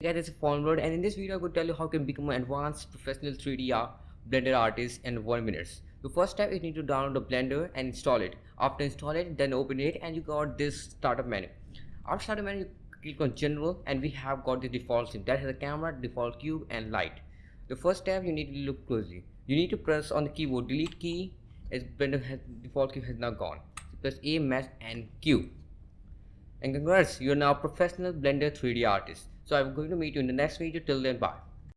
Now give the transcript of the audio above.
guys this is Formword and in this video going to tell you how you can become an advanced professional 3D blender artist in 1 minute. The first step is you need to download the blender and install it. After install it then open it and you got this startup menu. After startup menu click on general and we have got the default thing that has a camera, default cube and light. The first step you need to look closely. You need to press on the keyboard delete key as blender has default cube has now gone. So press A, mesh and Q. And congrats, you are now a professional Blender 3D artist. So I'm going to meet you in the next video. Till then, bye.